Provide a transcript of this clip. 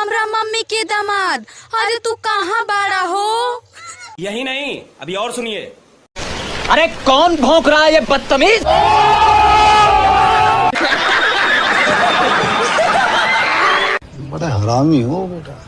हमरा मम्मी के दामाद। अरे तू कहाँ बाड़ा हो? यही नहीं अभी और सुनिए। अरे कौन भौंक रहा है ये बदतमीज? बड़ा हरामी हो बेटा।